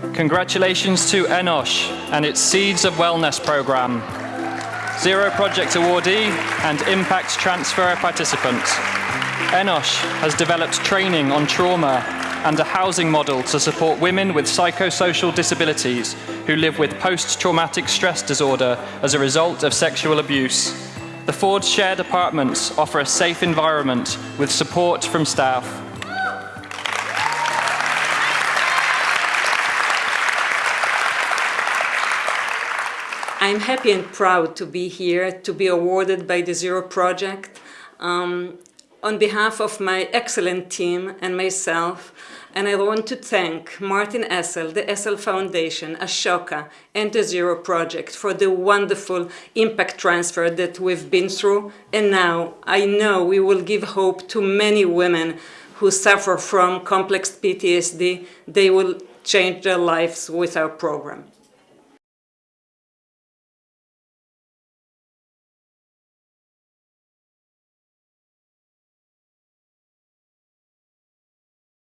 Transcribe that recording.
Congratulations to Enosh and its Seeds of Wellness program, Zero Project awardee and Impact Transfer participant. Enosh has developed training on trauma and a housing model to support women with psychosocial disabilities who live with post-traumatic stress disorder as a result of sexual abuse. The Ford shared apartments offer a safe environment with support from staff. I'm happy and proud to be here, to be awarded by the Zero Project. Um, on behalf of my excellent team and myself, and I want to thank Martin Essl, the Essl Foundation, Ashoka, and the Zero Project for the wonderful impact transfer that we've been through. And now I know we will give hope to many women who suffer from complex PTSD. They will change their lives with our program.